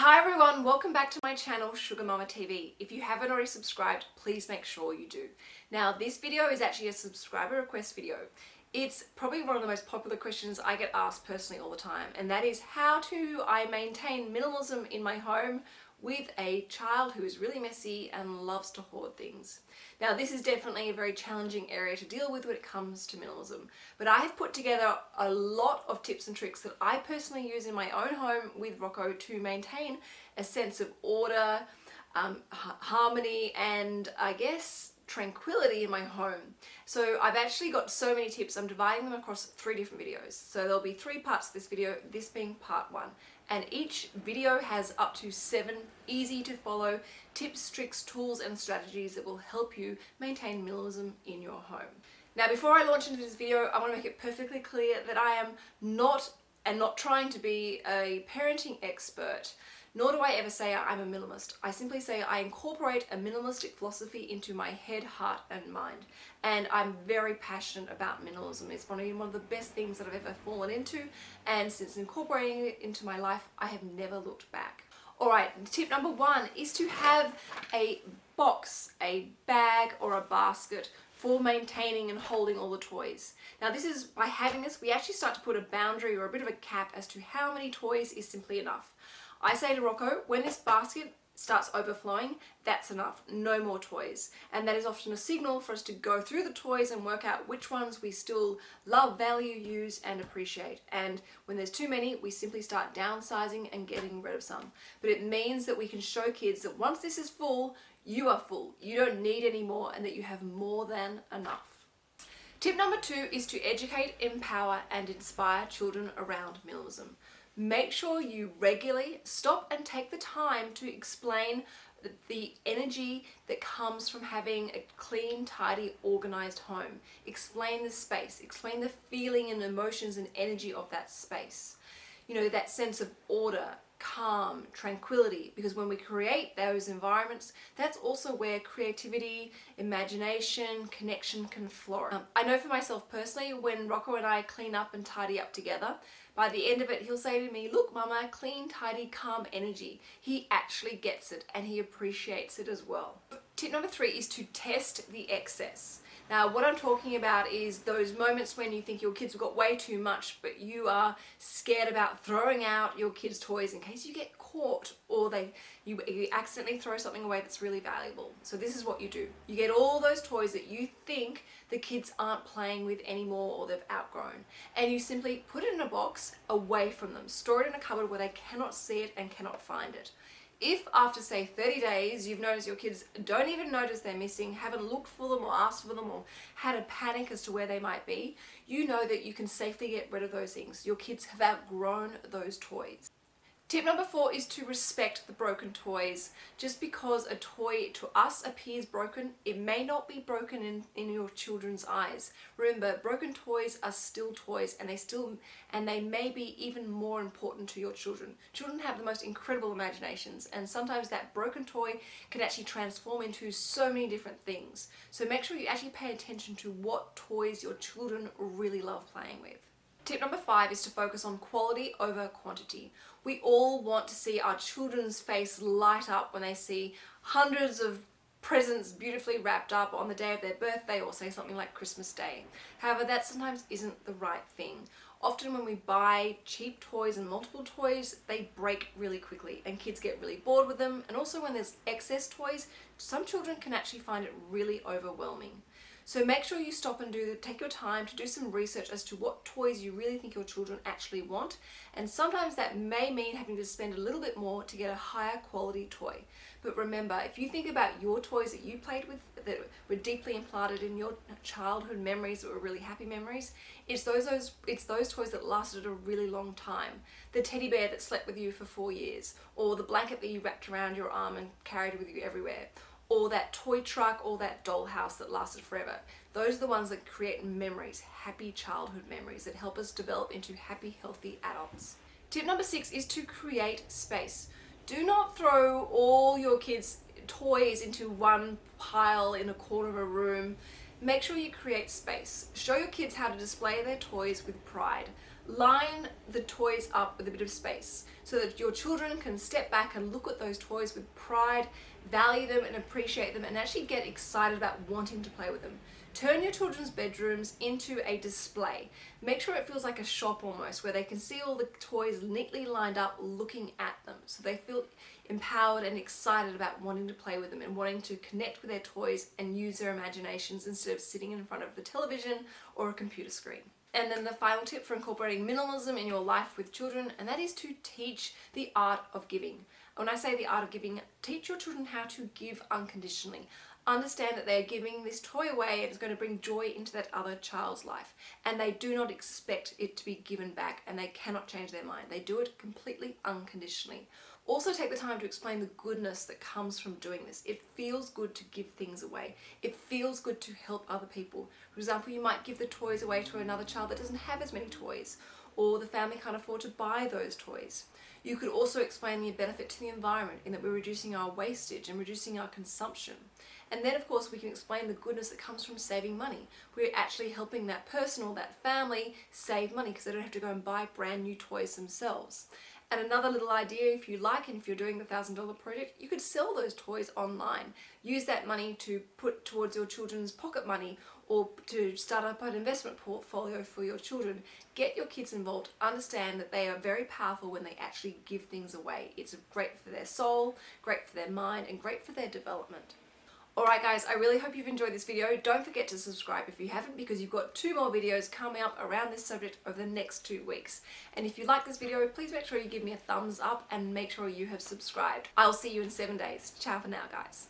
Hi everyone, welcome back to my channel Sugar Mama TV. If you haven't already subscribed, please make sure you do. Now this video is actually a subscriber request video. It's probably one of the most popular questions I get asked personally all the time and that is how do I maintain minimalism in my home with a child who is really messy and loves to hoard things. Now this is definitely a very challenging area to deal with when it comes to minimalism, but I have put together a lot of tips and tricks that I personally use in my own home with Rocco to maintain a sense of order, um, harmony and I guess tranquility in my home. So I've actually got so many tips, I'm dividing them across three different videos. So there'll be three parts to this video, this being part one. And each video has up to seven easy to follow tips, tricks, tools and strategies that will help you maintain minimalism in your home. Now before I launch into this video, I want to make it perfectly clear that I am not and not trying to be a parenting expert nor do I ever say I'm a minimalist. I simply say I incorporate a minimalistic philosophy into my head, heart and mind. And I'm very passionate about minimalism. It's one of, one of the best things that I've ever fallen into. And since incorporating it into my life, I have never looked back. Alright, tip number one is to have a box, a bag or a basket for maintaining and holding all the toys. Now this is, by having this, we actually start to put a boundary or a bit of a cap as to how many toys is simply enough. I say to Rocco, when this basket starts overflowing, that's enough, no more toys. And that is often a signal for us to go through the toys and work out which ones we still love, value, use and appreciate. And when there's too many, we simply start downsizing and getting rid of some. But it means that we can show kids that once this is full, you are full. You don't need any more and that you have more than enough. Tip number two is to educate, empower and inspire children around minimalism make sure you regularly stop and take the time to explain the energy that comes from having a clean, tidy, organized home. Explain the space, explain the feeling and emotions and energy of that space. You know, that sense of order, calm, tranquility, because when we create those environments, that's also where creativity, imagination, connection can flourish. Um, I know for myself personally, when Rocco and I clean up and tidy up together, by the end of it, he'll say to me, look mama, clean, tidy, calm energy. He actually gets it and he appreciates it as well. Tip number three is to test the excess. Now what I'm talking about is those moments when you think your kids have got way too much but you are scared about throwing out your kids toys in case you get caught or they you, you accidentally throw something away that's really valuable. So this is what you do. You get all those toys that you think the kids aren't playing with anymore or they've outgrown and you simply put it in a box away from them. Store it in a cupboard where they cannot see it and cannot find it. If after say 30 days you've noticed your kids don't even notice they're missing, haven't looked for them or asked for them or had a panic as to where they might be, you know that you can safely get rid of those things. Your kids have outgrown those toys. Tip number four is to respect the broken toys. Just because a toy to us appears broken, it may not be broken in, in your children's eyes. Remember, broken toys are still toys and they still and they may be even more important to your children. Children have the most incredible imaginations and sometimes that broken toy can actually transform into so many different things. So make sure you actually pay attention to what toys your children really love playing with. Tip number five is to focus on quality over quantity. We all want to see our children's face light up when they see hundreds of presents beautifully wrapped up on the day of their birthday or say something like Christmas Day. However, that sometimes isn't the right thing. Often when we buy cheap toys and multiple toys, they break really quickly and kids get really bored with them. And also when there's excess toys, some children can actually find it really overwhelming. So make sure you stop and do take your time to do some research as to what toys you really think your children actually want. And sometimes that may mean having to spend a little bit more to get a higher quality toy. But remember, if you think about your toys that you played with that were deeply implanted in your childhood memories that were really happy memories, it's those, those, it's those toys that lasted a really long time. The teddy bear that slept with you for four years, or the blanket that you wrapped around your arm and carried with you everywhere, or that toy truck or that dollhouse that lasted forever. Those are the ones that create memories, happy childhood memories that help us develop into happy, healthy adults. Tip number six is to create space. Do not throw all your kids' toys into one pile in a corner of a room. Make sure you create space. Show your kids how to display their toys with pride. line the toys up with a bit of space so that your children can step back and look at those toys with pride, value them and appreciate them and actually get excited about wanting to play with them. Turn your children's bedrooms into a display. Make sure it feels like a shop almost where they can see all the toys neatly lined up looking at them so they feel empowered and excited about wanting to play with them and wanting to connect with their toys and use their imaginations instead of sitting in front of the television or a computer screen. And then the final tip for incorporating minimalism in your life with children, and that is to teach the art of giving. When I say the art of giving, teach your children how to give unconditionally. Understand that they're giving this toy away and it's going to bring joy into that other child's life. And they do not expect it to be given back and they cannot change their mind. They do it completely unconditionally. Also take the time to explain the goodness that comes from doing this. It feels good to give things away. It feels good to help other people. For example, you might give the toys away to another child that doesn't have as many toys or the family can't afford to buy those toys. You could also explain the benefit to the environment in that we're reducing our wastage and reducing our consumption. And then of course we can explain the goodness that comes from saving money. We're actually helping that person or that family save money because they don't have to go and buy brand new toys themselves. And another little idea if you like and if you're doing the $1,000 project, you could sell those toys online. Use that money to put towards your children's pocket money or to start up an investment portfolio for your children. Get your kids involved. Understand that they are very powerful when they actually give things away. It's great for their soul, great for their mind, and great for their development. Alright guys, I really hope you've enjoyed this video. Don't forget to subscribe if you haven't because you've got two more videos coming up around this subject over the next two weeks. And if you like this video, please make sure you give me a thumbs up and make sure you have subscribed. I'll see you in seven days. Ciao for now guys.